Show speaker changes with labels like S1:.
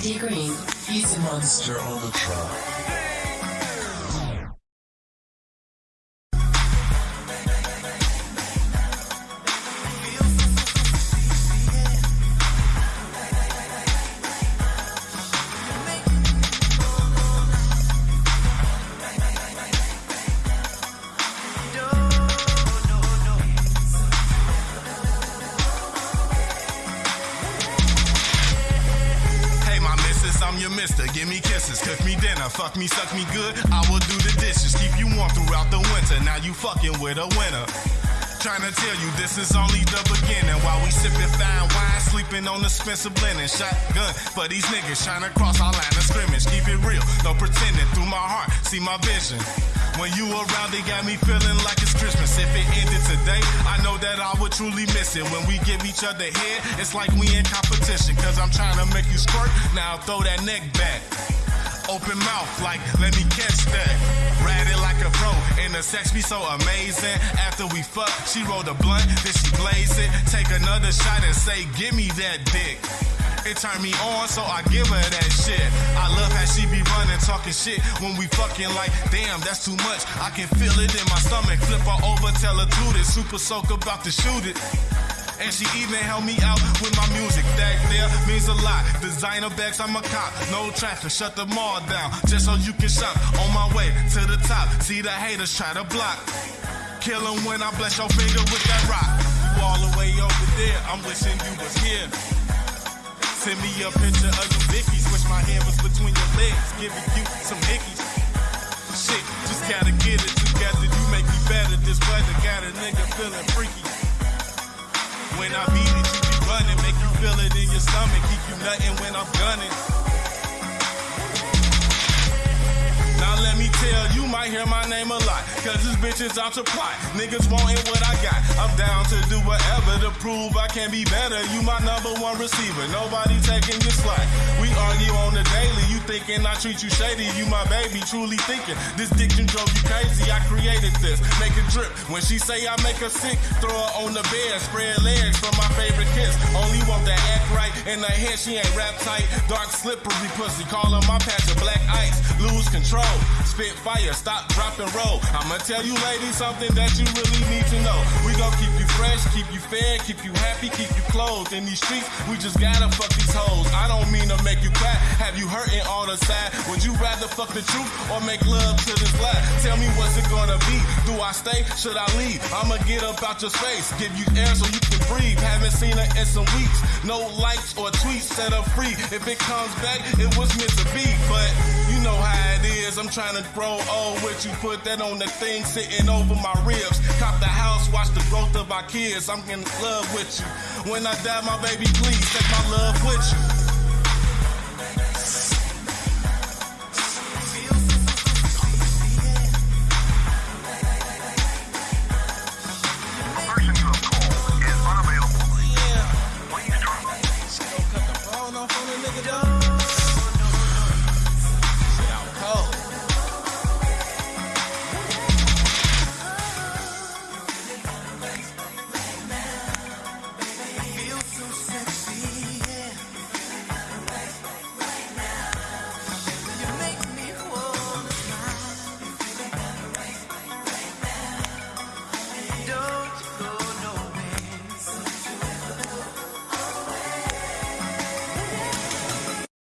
S1: He's a monster on the track.
S2: I'm your mister. Give me kisses, cook me dinner, fuck me, suck me good. I will do the dishes, keep you warm throughout the winter. Now you fucking with a winner. Trying to tell you this is only the beginning. While we sipping fine wine, sleeping on the Spencer blending. Shotgun for these niggas trying to cross our line of scrimmage. It real, no pretending. Through my heart, see my vision. When you around, they got me feeling like it's Christmas. If it ended today, I know that I would truly miss it. When we give each other head, it's like we in competition. Cause I'm trying to make you squirt, now throw that neck back. Open mouth, like, let me catch that. Ride it like a pro, and the sex be so amazing. After we fuck, she rolled a blunt, then she blaze it. Take another shot and say, give me that dick. It turned me on, so I give her that shit. I love how she be running, talking shit when we fucking like, damn, that's too much. I can feel it in my stomach. Flip her over, tell her to this. Super soak about to shoot it. And she even helped me out with my music. That there means a lot. Designer bags, I'm a cop. No traffic, shut the mall down. Just so you can shop. On my way to the top. See the haters try to block. Kill 'em when I bless your finger with that rock. You all the way over there. I'm wishing you was here. Send me a picture of you Vicky's. Wish my hand was between your legs, giving you some hickeys. Shit, just gotta get it together. You make me better. This weather got a nigga feeling freaky. When I beat it, you be running, make you feel it in your stomach, keep you nutting when I'm gunning. Tell, you might hear my name a lot. Cause this bitch is out to plot. Niggas wanting what I got. I'm down to do whatever to prove I can be better. You my number one receiver. Nobody taking your slot. We argue on the daily. You thinking I treat you shady. You my baby, truly thinking. This diction drove you crazy. I created this. Make it drip. When she say I make her sick, throw her on the bed. Spread legs for my favorite kiss. Only want that act right. In her head, she ain't rap tight. Dark slippery pussy. Call her my patch of black ice. Lose control. Spit fire, stop, drop, and roll. I'ma tell you ladies something that you really need to know. We gon' keep you fresh, keep you fed, keep you happy, keep you clothed. In these streets, we just gotta fuck these hoes. I don't mean to make you cry, have you hurting all the side? Would you rather fuck the truth or make love to this lie? Tell me what's it gonna be? Do I stay? Should I leave? I'ma get up out your space, give you air so you can breathe. Seen her in some weeks. No likes or tweets, set her free. If it comes back, it was meant to be, but you know how it is. I'm trying to grow old with you. Put that on the thing sitting over my ribs. Cop the house, watch the growth of our kids. I'm in love with you. When I die, my baby, please take my love with you.
S3: gon' phone a nigga down.